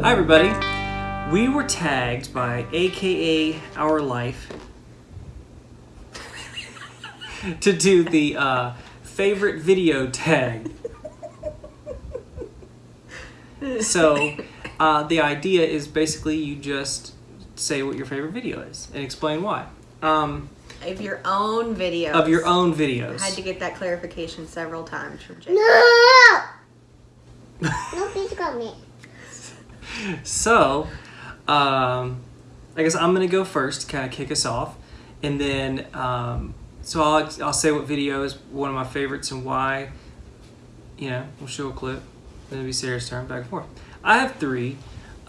Hi everybody. We were tagged by AKA Our Life to do the uh, favorite video tag. So uh, the idea is basically you just say what your favorite video is and explain why. Um, Of your own videos. of your own videos. I had to get that clarification several times from Jake. No! no, please got me. So, um, I guess I'm gonna go first kind of kick us off, and then um, so I'll I'll say what video is one of my favorites and why. You know, we'll show a clip. Then it'll be Sarah's turn, back and forth. I have three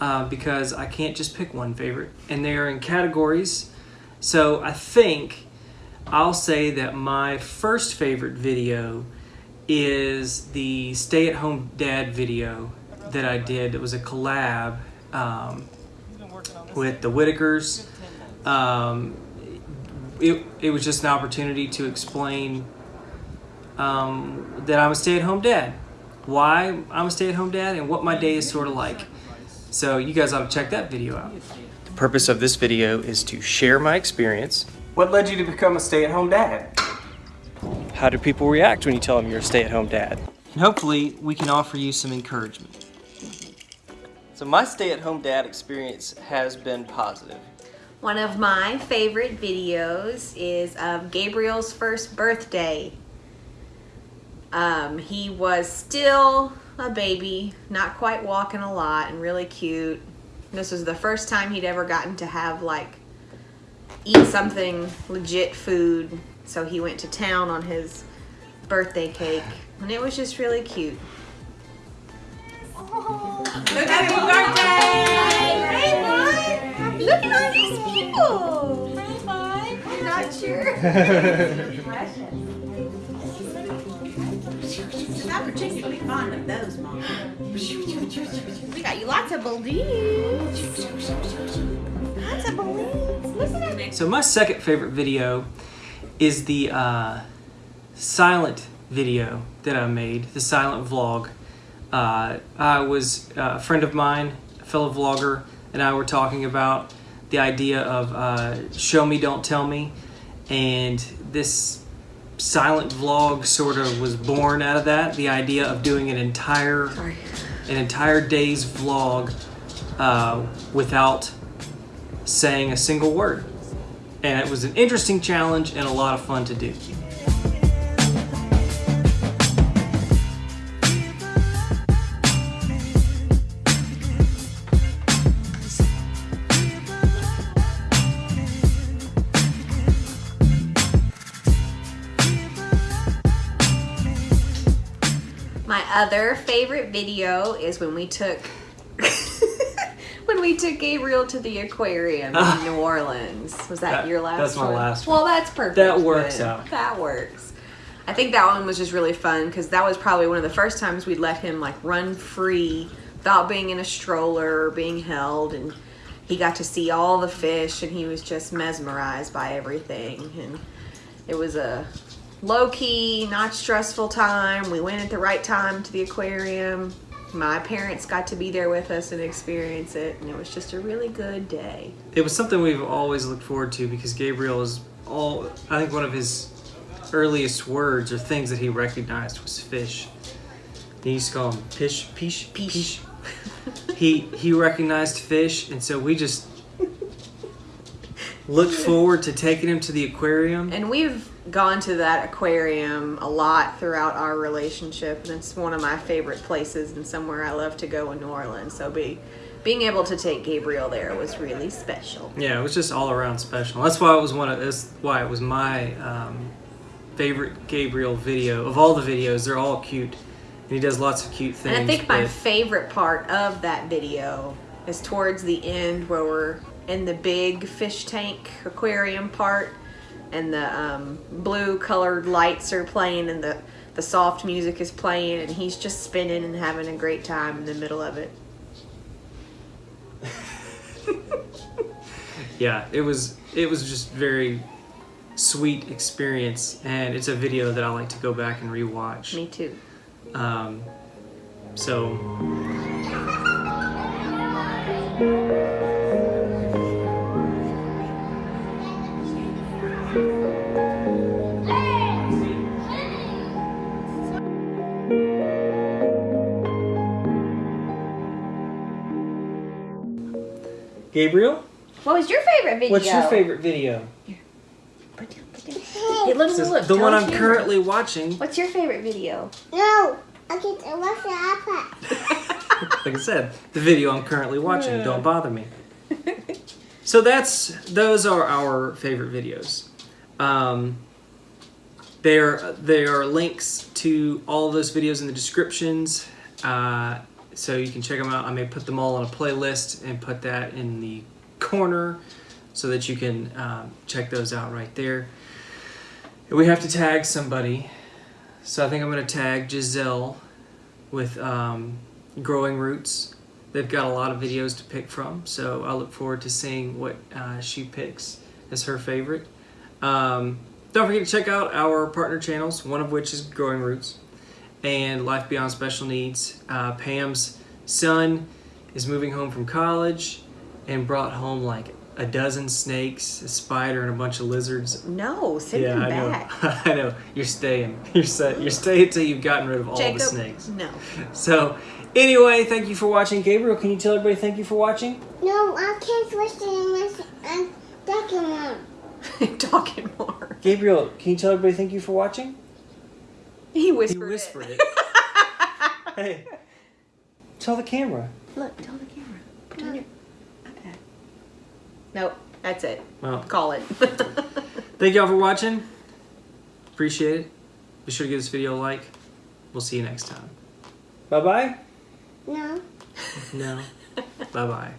uh, because I can't just pick one favorite, and they're in categories. So I think I'll say that my first favorite video is the stay-at-home dad video that I did. It was a collab um, with the Whitakers. Um, it, it was just an opportunity to explain um, that I'm a stay-at-home dad, why I'm a stay-at-home dad, and what my day is sort of like. So you guys ought to check that video out. The purpose of this video is to share my experience. What led you to become a stay-at-home dad? How do people react when you tell them you're a stay-at-home dad? And hopefully we can offer you some encouragement. So my stay-at-home dad experience has been positive. One of my favorite videos is of Gabriel's first birthday. Um, he was still a baby, not quite walking a lot, and really cute. This was the first time he'd ever gotten to have like eat something legit food. So he went to town on his birthday cake, and it was just really cute. Happy birthday! Hey, bud! Look at all these people! I'm not sure. Not particularly fond of those, Mom. We got you lots of balloons. Lots of balloons. Listen to me. So my second favorite video is the uh, silent video that I made, the silent vlog. Uh, I was uh, a friend of mine, a fellow vlogger, and I were talking about the idea of uh, show me, don't tell me, and this silent vlog sort of was born out of that. The idea of doing an entire Sorry. an entire day's vlog uh, without saying a single word. And it was an interesting challenge and a lot of fun to do. My other favorite video is when we took when we took Gabriel to the aquarium in ah. New Orleans. Was that, That- your last that's my one? last Well, that's perfect. That works then. out. That works. I think that one was just really fun because that was probably one of the first times we'd let him like run free without being in a stroller or being held and he got to see all the fish and he was just mesmerized by everything and it was a low-key not stressful time we went at the right time to the aquarium my parents got to be there with us and experience it and it was just a really good day It was something we've always looked forward to because Gabriel is all, I think one of his earliest words or things that he recognized was fish. He used to call them pish, pish, Pish. he he recognized fish, and so we just looked forward to taking him to the aquarium. and we've gone to that aquarium a lot throughout our relationship and it's one of my favorite places and somewhere i love to go in new orleans so be being able to take gabriel there was really special Yeah, it was just all around special. That's why it was one of that's why it was my um, favorite Gabriel video of all the videos. They're all cute, and he does lots of cute things. And I think my favorite part of that video is towards the end where we're in the big fish tank aquarium part and the um, blue colored lights are playing and the, the soft music is playing and he's just spinning and having a great time in the middle of it. yeah, it was it was just very sweet experience, and it's a video that I like to go back and rewatch. Me too. Um, so Gabriel, What was your favorite video? what's your favorite video? Put down, put down. Hey, look, look, look. the tell one I'm camera. currently watching. What's your favorite video? No, I get to watch the iPad. Like I said, the video I'm currently watching. Don't bother me. So that's those are our favorite videos. Um, there there are links to all of those videos in the descriptions, uh, so you can check them out. I may put them all on a playlist and put that in the corner so that you can um, check those out right there. And we have to tag somebody, so I think I'm going to tag Giselle with um, Growing Roots. They've got a lot of videos to pick from, so I look forward to seeing what uh, she picks as her favorite. Um, don't forget to check out our partner channels, one of which is Growing Roots and Life Beyond Special Needs. Uh, Pam's son is moving home from college and brought home like a dozen snakes, a spider, and a bunch of lizards. No, send yeah, them I back. know. I know. You're staying. You're set. You're staying until you've gotten rid of all Jacob, the snakes. No. So, anyway, thank you for watching. Gabriel, can you tell everybody thank you for watching? No, I can't watch the English. I'm talking one. Talking more. Gabriel, can you tell everybody thank you for watching? He whispered, He whispered, whispered it. it. hey, tell the camera. Look, tell the camera. Put on your iPad. Nope, that's it. Well, Call it. thank y'all for watching. Appreciate it. Be sure to give this video a like. We'll see you next time. Bye bye. No. No. bye bye.